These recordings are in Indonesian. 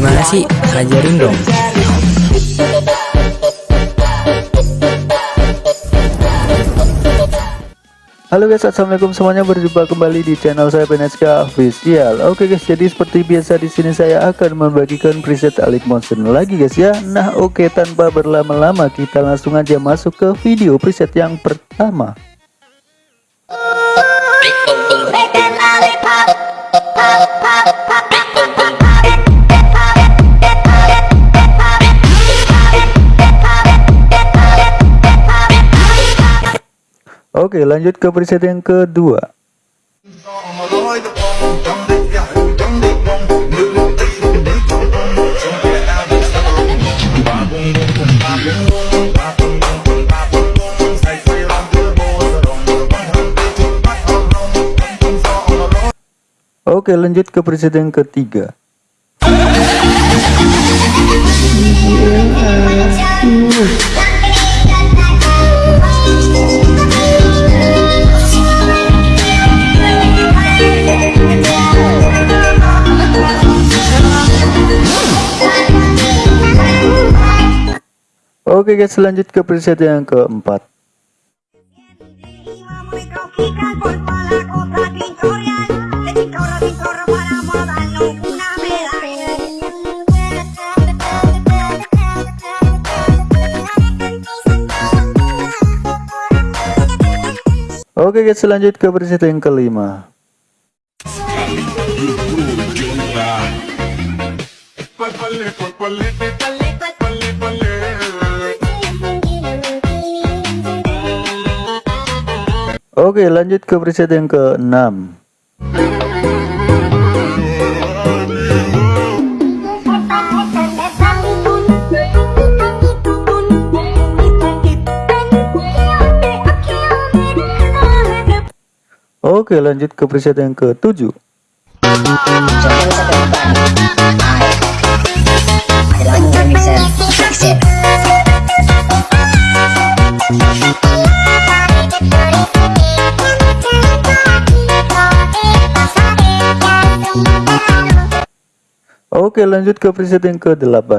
Gimana sih? Ajarin dong. Halo guys assalamualaikum semuanya berjumpa kembali di channel saya PNSK Official Oke guys jadi seperti biasa di sini saya akan membagikan preset Alik Motion lagi guys ya Nah oke tanpa berlama-lama kita langsung aja masuk ke video preset yang pertama Oke lanjut ke preset yang kedua. Oke lanjut ke preset ketiga Oke guys lanjut ke preset yang keempat Oke guys lanjut ke preset yang kelima Oke lanjut ke preset yang ke-6 Oke lanjut ke preset yang ke-7 Oke lanjut ke preset yang ke-8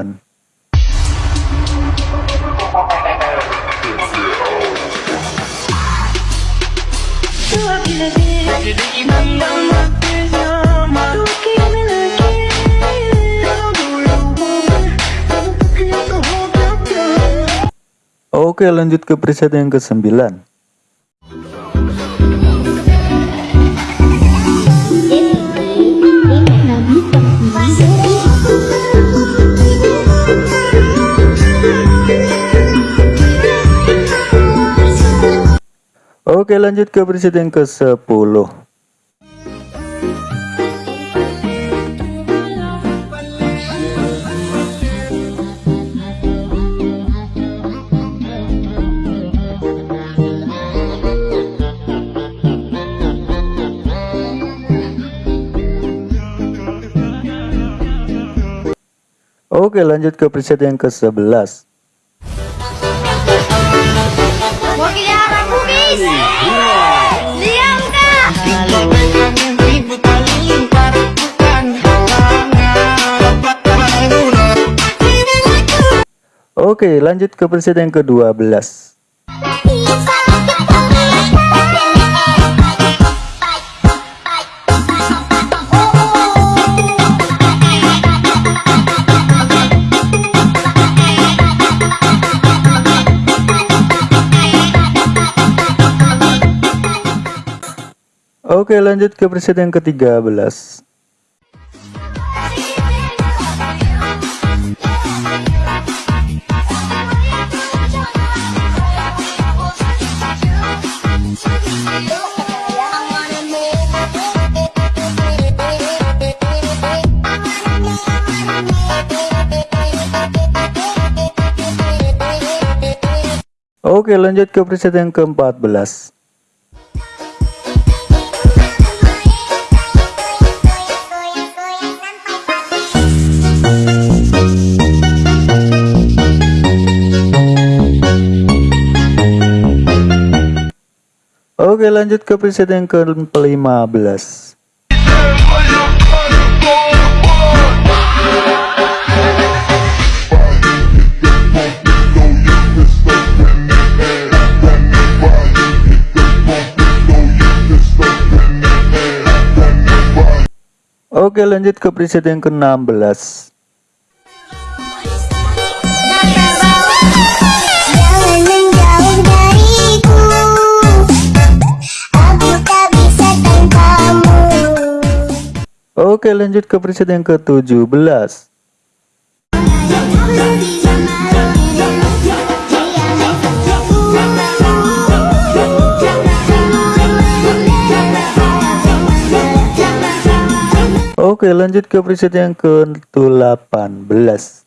Oke lanjut ke preset yang ke-9 Oke lanjut ke preset yang ke-10 Oke lanjut ke preset yang ke-11 Oke lanjut ke preset yang ke-12 Oke lanjut ke preset yang ke-13 Oke lanjut ke preset yang ke-14 Oke lanjut ke preset yang ke-15 Oke lanjut ke preset yang ke-16 Oke lanjut ke preset yang ke-17 Oke lanjut ke preset yang ke-18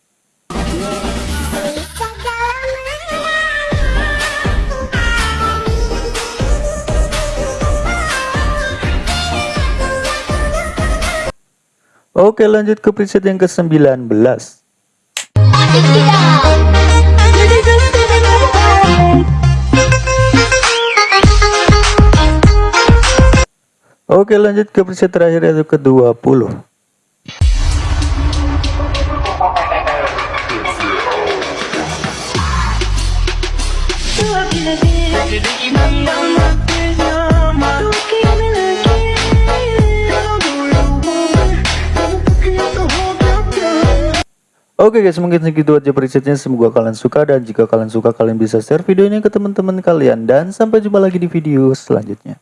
Oke lanjut ke preset yang ke-19 Oke lanjut ke preset terakhir yaitu ke-20 Oke guys mungkin segitu aja presetnya. Semoga kalian suka dan jika kalian suka kalian bisa share video ini ke teman-teman kalian. Dan sampai jumpa lagi di video selanjutnya